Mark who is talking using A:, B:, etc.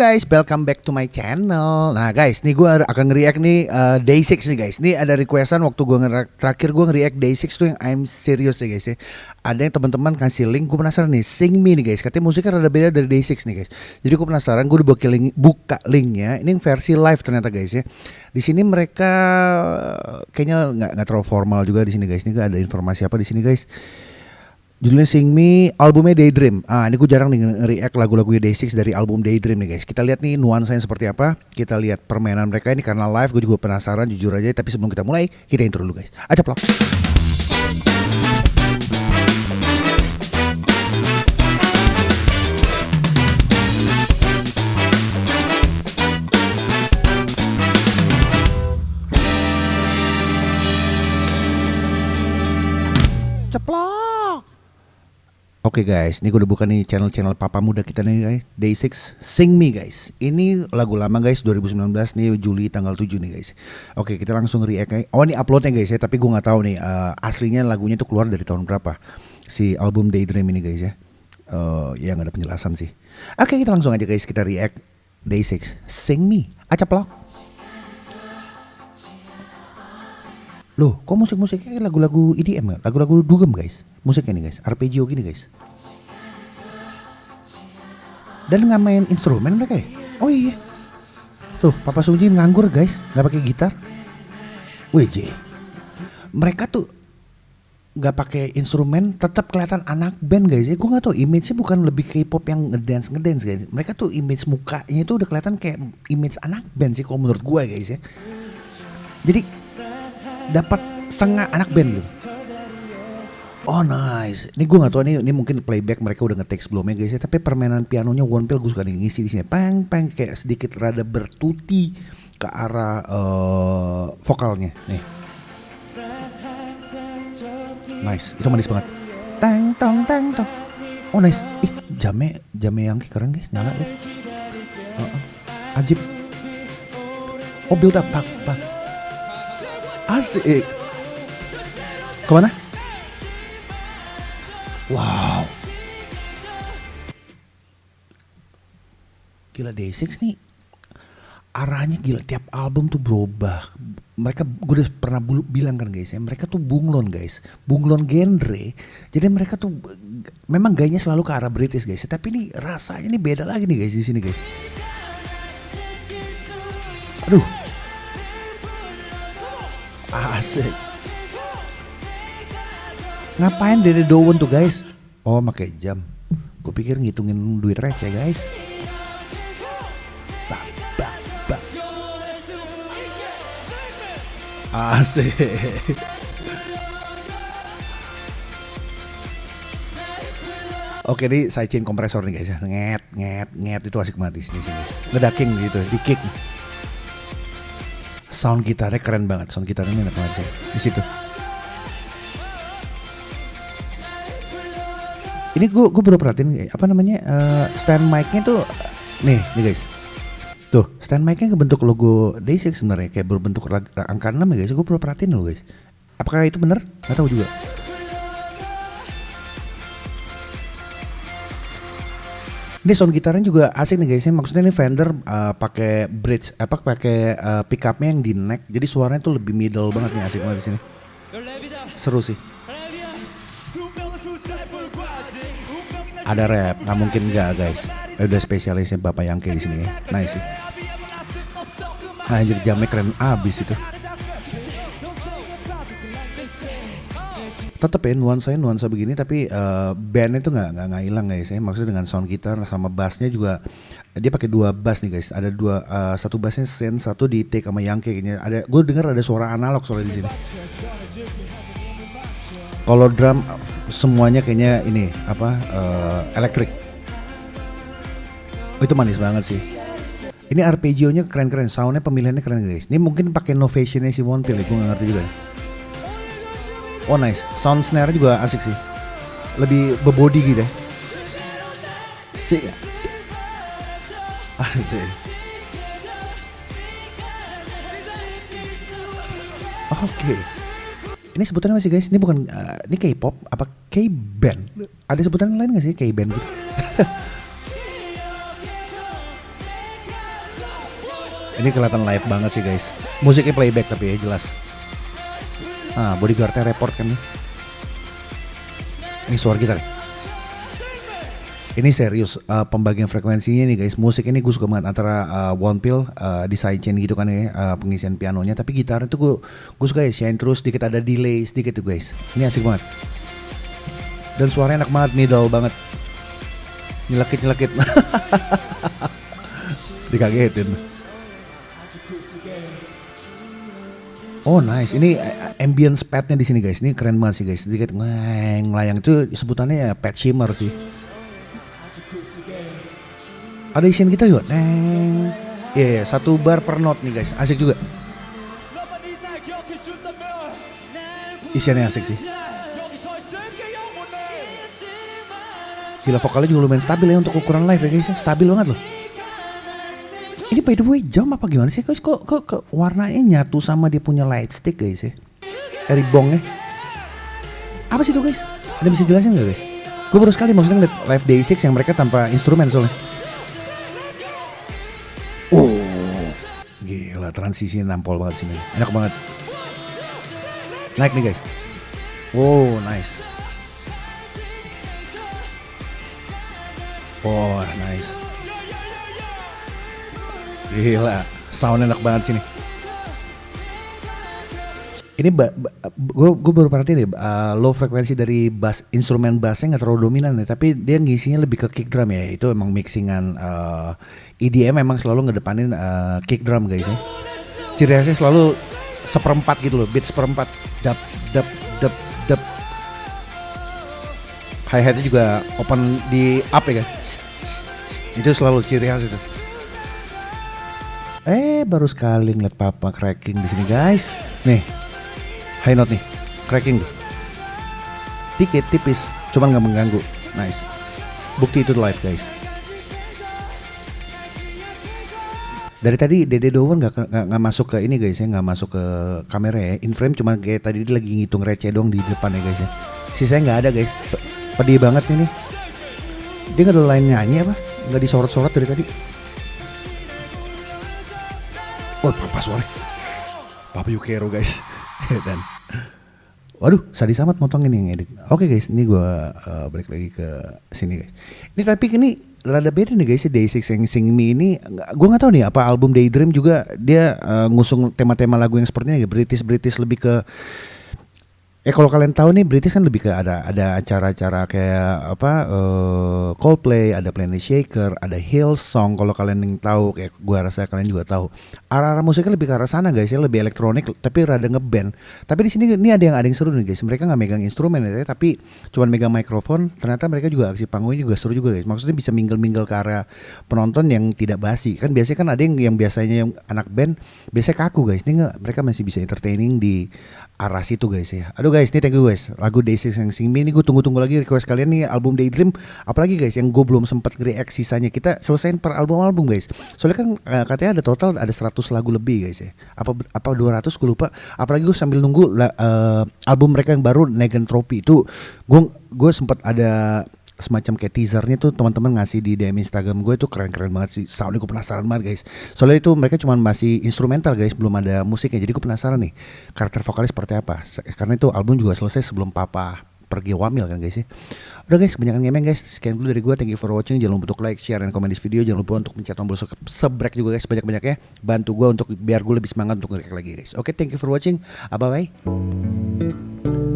A: guys, welcome back to my channel. Nah guys, nih gue akan nge-react nih uh, Day 6 nih guys. Nih ada requestan waktu gue terakhir gue nge-react Day 6 tuh yang I'm serious ya guys ya. Ada yang teman-teman kasih link, gue penasaran nih, Sing Me nih guys. Katanya musiknya rada beda dari Day 6 nih guys. Jadi gue penasaran, gue udah link, buka linknya. Ini versi live ternyata guys ya. Di sini mereka kayaknya nggak nggak terlalu formal juga di sini guys. Ini ada informasi apa di sini guys? Judulnya Sing Me, albumnya Daydream. Ah, ini gue jarang nih nge-react lagu-lagu Day6 dari album Daydream nih guys. Kita lihat nih nuansanya seperti apa. Kita lihat permainan mereka ini karena live gue juga penasaran jujur aja. Tapi sebelum kita mulai, kita intro dulu guys. Aja plak. Oke okay guys, ini gue udah buka nih channel-channel papa muda kita nih guys. Day6 Sing Me guys. Ini lagu lama guys 2019 nih Juli tanggal 7 nih guys. Oke okay, kita langsung react guys Oh ini uploadnya guys ya. Tapi gue gak tahu nih uh, Aslinya lagunya itu keluar dari tahun berapa. Si album Daydream ini guys ya. Uh, Ya gak ada penjelasan sih. Oke okay, kita langsung aja guys Kita react. Day6 Sing Me. Acaplok Loh, kok musik-musiknya lagu-lagu EDM? Lagu-lagu dugem guys. Musiknya nih guys, arpeggio gini guys. Dan nggak main instrumen mereka ya? Oh iya. Tuh, Papa Sungji nganggur guys, nggak pakai gitar. WJ. Mereka tuh nggak pakai instrumen, tetap kelihatan anak band guys ya. Gue nggak tahu image-nya bukan lebih K-pop yang ngedance ngedance guys. Mereka tuh image mukanya itu udah kelihatan kayak image anak band sih kalau menurut gue guys ya. Jadi dapat sengah anak band gitu. Oh nice. Ini gue gak tau ini, ini mungkin playback mereka udah ngetek sebelumnya guys ya. Tapi permainan pianonya One Pill gue suka nih ngisi di sini. Peng peng kayak sedikit rada bertuti ke arah uh, vokalnya. Nih. Nice. Itu manis banget. Tang tong tang tong. Oh nice. Ih jame jame yang keren guys nyala guys. Uh -uh. Ajib. Oh build up pak pak. Asik. Ke mana? Wow. Gila Day6 nih arahnya gila. Tiap album tuh berubah. Mereka gue udah pernah bilang kan guys ya mereka tuh bunglon guys. Bunglon genre. Jadi mereka tuh memang gayanya selalu ke arah British guys. Tapi ini rasanya nih beda lagi nih guys di sini guys. Aduh. Asik. Ngapain dari Dowon tuh guys? Oh pakai jam. Gue pikir ngitungin duit receh guys. Bak, bak, bak. Asik. Oke nih sidechain kompresor nih guys ya. Nget, nget, nget itu asik banget di sini guys. Ngedaking gitu, di kick sound gitarnya keren banget sound gitarnya enak banget sih di situ ini gue gue baru perhatiin apa namanya uh, stand mic-nya tuh nih nih guys tuh stand mic-nya kebentuk logo Day6 sebenarnya kayak berbentuk angka 6 ya guys gue baru perhatiin loh guys apakah itu benar nggak tahu juga Ini sound gitarnya juga asik nih guys. Maksudnya ini Fender uh, pakai bridge apa pakai uh, pickupnya yang di neck. Jadi suaranya tuh lebih middle banget nih asik banget di sini. Seru sih. Ada rap, nggak mungkin nggak guys. Udah spesialisnya Bapak Yangke di sini ya. Nice sih. Anjir jamnya keren abis itu. tetap ya nuansa nuansa begini tapi uh, bandnya tuh nggak nggak nggak hilang guys ya maksudnya dengan sound gitar sama bassnya juga dia pakai dua bass nih guys ada dua uh, satu bassnya sen satu di take sama yang kayaknya ada gue dengar ada suara analog soalnya di sini kalau drum semuanya kayaknya ini apa uh, elektrik oh, itu manis banget sih ini arpeggio-nya keren-keren soundnya pemilihannya keren guys ini mungkin pakai novationnya si Pill gue nggak ngerti juga Oh nice, sound snare juga asik sih. Lebih bebody gitu ya. Sih. Asik. Oke. Okay. Ini sebutannya masih guys, ini bukan uh, ini K-pop apa K-band? Ada sebutan lain gak sih K-band gitu? Ini kelihatan live banget sih guys. Musiknya playback tapi ya jelas. Ah, bodyguardnya report kan nih. Ini suara gitar. Ini serius uh, pembagian frekuensinya nih guys. Musik ini gue suka banget antara uh, one pill uh, di sidechain gitu kan ya uh, pengisian pianonya. Tapi gitar itu gue gue suka ya shine terus sedikit ada delay sedikit tuh guys. Ini asik banget. Dan suaranya enak banget, middle banget. Nyelekit nyelekit. Dikagetin. Oh nice, ini ambience padnya di sini guys. Ini keren banget sih guys. Sedikit ngeng layang itu sebutannya ya pad shimmer sih. Ada isian kita juga, neng. Iya, yeah, satu bar per note nih guys. Asik juga. Isiannya asik sih. Gila vokalnya juga lumayan stabil ya untuk ukuran live ya guys. Ya. Stabil banget loh. Ini by the way jam apa gimana sih guys? Kok, kok, kok warnanya nyatu sama dia punya light stick guys ya? Dari bongnya. Apa sih itu guys? Ada bisa jelasin gak guys? Gue baru sekali maksudnya ngeliat live day 6 yang mereka tanpa instrumen soalnya. Oh, gila transisi nampol banget sini. Enak banget. Naik nih guys. Wow, nice. Oh, nice. Gila, sound enak banget sini. Ini gue baru perhatiin deh uh, low frekuensi dari bass instrumen bassnya nggak terlalu dominan ya, tapi dia ngisinya lebih ke kick drum ya. Itu emang mixingan uh, EDM memang selalu ngedepanin uh, kick drum guys ya. Ciri khasnya selalu seperempat gitu loh, beat seperempat, dap dap dap dap. Hi hatnya juga open di up ya kan. Itu selalu ciri khas itu. Eh baru sekali ngeliat papa cracking di sini guys. Nih high note nih, cracking tuh. Dikit tipis, cuman nggak mengganggu. Nice. Bukti itu live guys. Dari tadi Dede Dowan nggak masuk ke ini guys ya, nggak masuk ke kamera ya. In frame cuman kayak tadi dia lagi ngitung receh dong di depan ya guys ya. Sisanya nggak ada guys. Pedih banget ini. Dia nggak ada lain nyanyi apa? Nggak disorot-sorot dari tadi. Oh, papa suara. Papa Yukero guys. Dan Waduh, sadis amat motong ini yang edit. Oke okay guys, ini gue uh, balik lagi ke sini guys. Ini tapi ini rada beda nih guys, Day6 yang Sing Me ini, gue nggak tahu nih apa album Daydream juga dia uh, ngusung tema-tema lagu yang seperti ini, British British lebih ke Eh kalau kalian tahu nih British kan lebih ke ada ada acara-acara kayak apa uh, Coldplay, ada Planet Shaker, ada Hillsong kalau kalian yang tahu kayak gua rasa kalian juga tahu. Arah-arah musiknya lebih ke arah sana guys ya, lebih elektronik tapi rada ngeband. Tapi di sini ini ada yang ada yang seru nih guys. Mereka nggak megang instrumen ya, tapi cuman megang mikrofon. Ternyata mereka juga aksi panggungnya juga seru juga guys. Maksudnya bisa mingle-mingle ke arah penonton yang tidak basi. Kan biasanya kan ada yang yang biasanya yang anak band biasanya kaku guys. Ini enggak mereka masih bisa entertaining di arah situ guys ya. Aduh guys, ini thank you guys. Lagu Day6 yang Sing Me ini gue tunggu-tunggu lagi request kalian nih album Daydream. Apalagi guys yang gue belum sempat react sisanya. Kita selesaiin per album-album guys. Soalnya kan uh, katanya ada total ada 100 lagu lebih guys ya. Apa apa 200 gue lupa. Apalagi gue sambil nunggu uh, album mereka yang baru Negan Trophy itu gue gue sempat ada semacam kayak teasernya tuh teman-teman ngasih di DM Instagram gue itu keren-keren banget sih. Soundnya gue penasaran banget guys. Soalnya itu mereka cuma masih instrumental guys. Belum ada musiknya. Jadi gue penasaran nih karakter vokalis seperti apa? Karena itu album juga selesai sebelum papa pergi wamil kan guys ya. Udah guys kebanyakan ngemeng guys. Sekian dulu dari gue. Thank you for watching. Jangan lupa untuk like, share, dan komen di video. Jangan lupa untuk mencet tombol subscribe juga guys Banyak-banyaknya Bantu gue untuk biar gue lebih semangat untuk nge lagi guys. Oke okay, thank you for watching. Bye bye